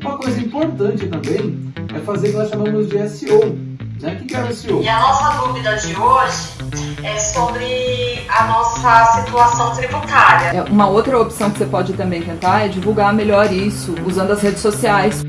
Uma coisa importante também é fazer o que nós chamamos de SEO. Né? O que é o SEO? E a nossa dúvida de hoje é sobre a nossa situação tributária. É, uma outra opção que você pode também tentar é divulgar melhor isso usando as redes sociais.